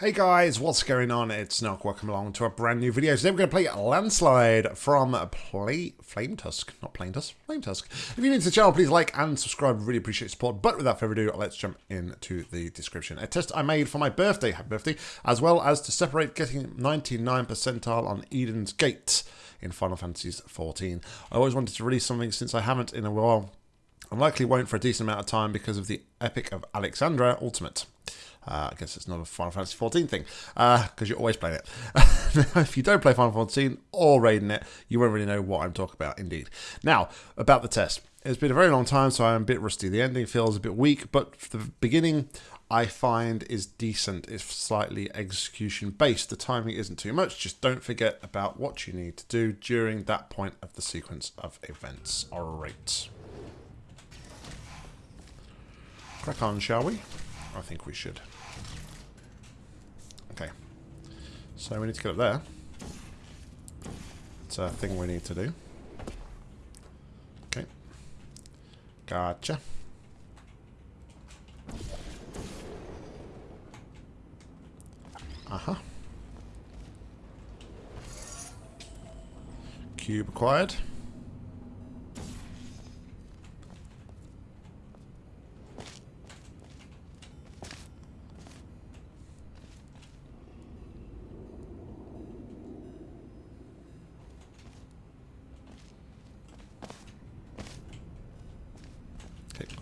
Hey guys, what's going on? It's Nock. Welcome along to a brand new video. Today we're going to play Landslide from Play Flame Tusk, not Plain Tusk, Flame Tusk. If you're new to the channel, please like and subscribe. Really appreciate support. But without further ado, let's jump into the description. A test I made for my birthday, happy birthday, as well as to separate getting 99 percentile on Eden's Gate in Final Fantasy XIV. I always wanted to release something since I haven't in a while. I likely won't for a decent amount of time because of the Epic of Alexander Ultimate. Uh, I guess it's not a Final Fantasy 14 thing, because uh, you're always playing it. if you don't play Final Fantasy 14 or raiding it, you won't really know what I'm talking about, indeed. Now, about the test. It's been a very long time, so I'm a bit rusty. The ending feels a bit weak, but the beginning I find is decent, It's slightly execution based. The timing isn't too much, just don't forget about what you need to do during that point of the sequence of events. Alright. Crack on, shall we? I think we should. Okay. So we need to get up there. It's a thing we need to do. Okay. Gotcha. Uh-huh. Cube acquired.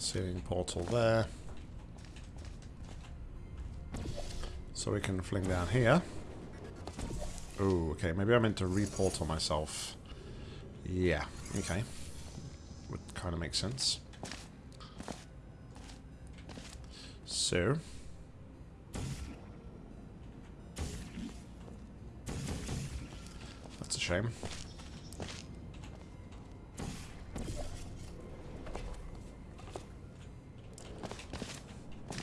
Ceiling portal there. So we can fling down here. Oh, okay. Maybe I meant to reportal myself. Yeah, okay. Would kind of make sense. So... That's a shame.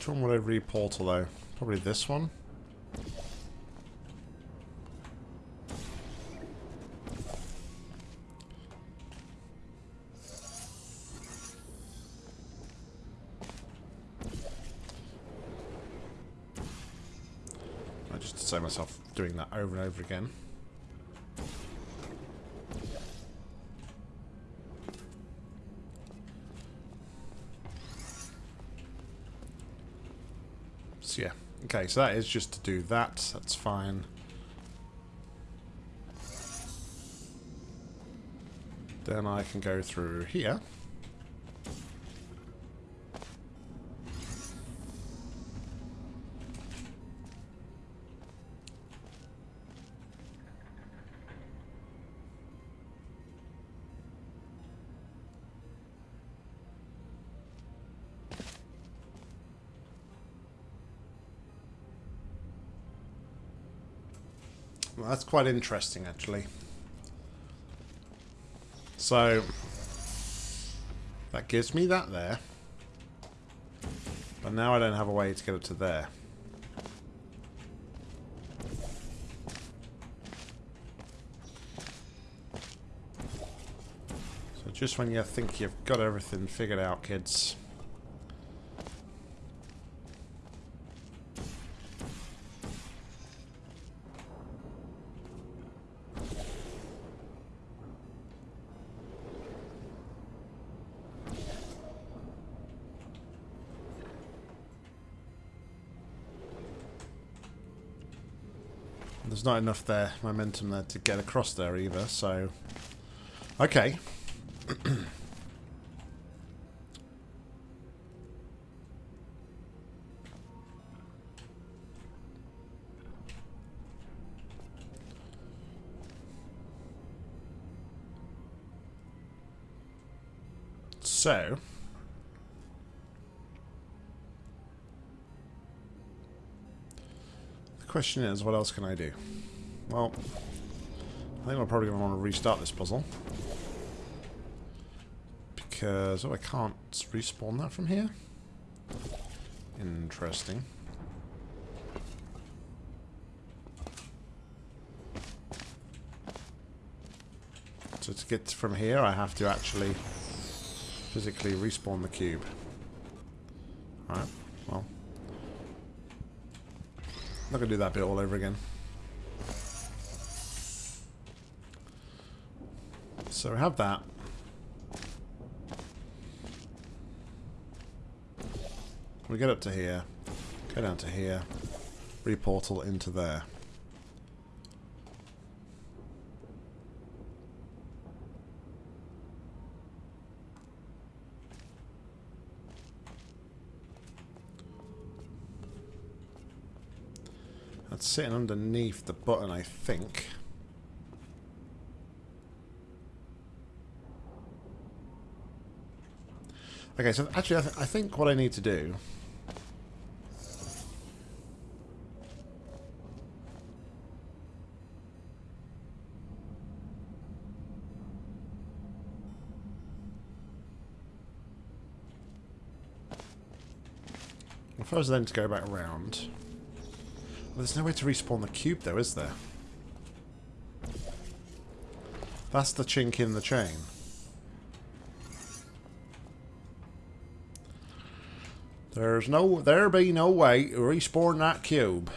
Which one would I reportal though? Probably this one. I just say myself doing that over and over again. Yeah. Okay, so that is just to do that. That's fine. Then I can go through here. Well, that's quite interesting, actually. So, that gives me that there. But now I don't have a way to get up to there. So just when you think you've got everything figured out, kids... There's not enough there, momentum there to get across there either, so... Okay. so... question is, what else can I do? Well, I think I'm probably going to want to restart this puzzle. Because, oh, I can't respawn that from here? Interesting. So to get from here, I have to actually physically respawn the cube. Alright, well. Not to do that bit all over again. So we have that. We get up to here, go down to here, reportal into there. That's sitting underneath the button, I think. Okay, so actually I, th I think what I need to do... First then to go back around... There's no way to respawn the cube though, is there? That's the chink in the chain. There's no, there be no way to respawn that cube.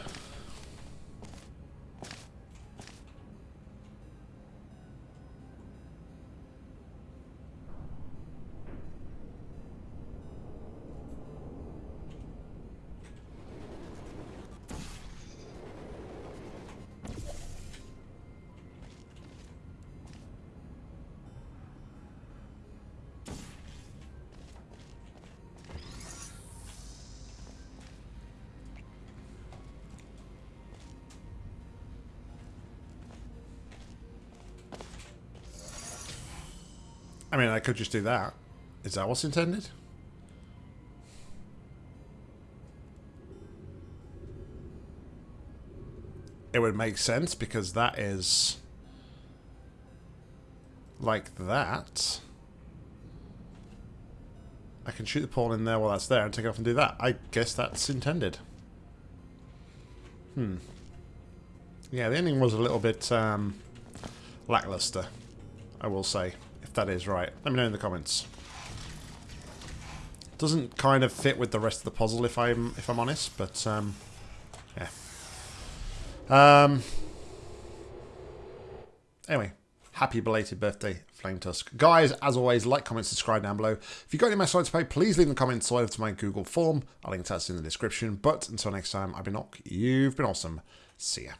I mean, I could just do that. Is that what's intended? It would make sense because that is like that. I can shoot the pawn in there while that's there and take off and do that. I guess that's intended. Hmm. Yeah, the ending was a little bit um, lackluster, I will say if that is right. Let me know in the comments. Doesn't kind of fit with the rest of the puzzle if I'm if I'm honest, but um, yeah. Um. Anyway, happy belated birthday, Flame Tusk. Guys, as always, like, comment, subscribe down below. If you've got any messages to pay, please leave in the comments so over to my Google form. I'll link to that in the description. But until next time, I've been Nock. You've been awesome. See ya.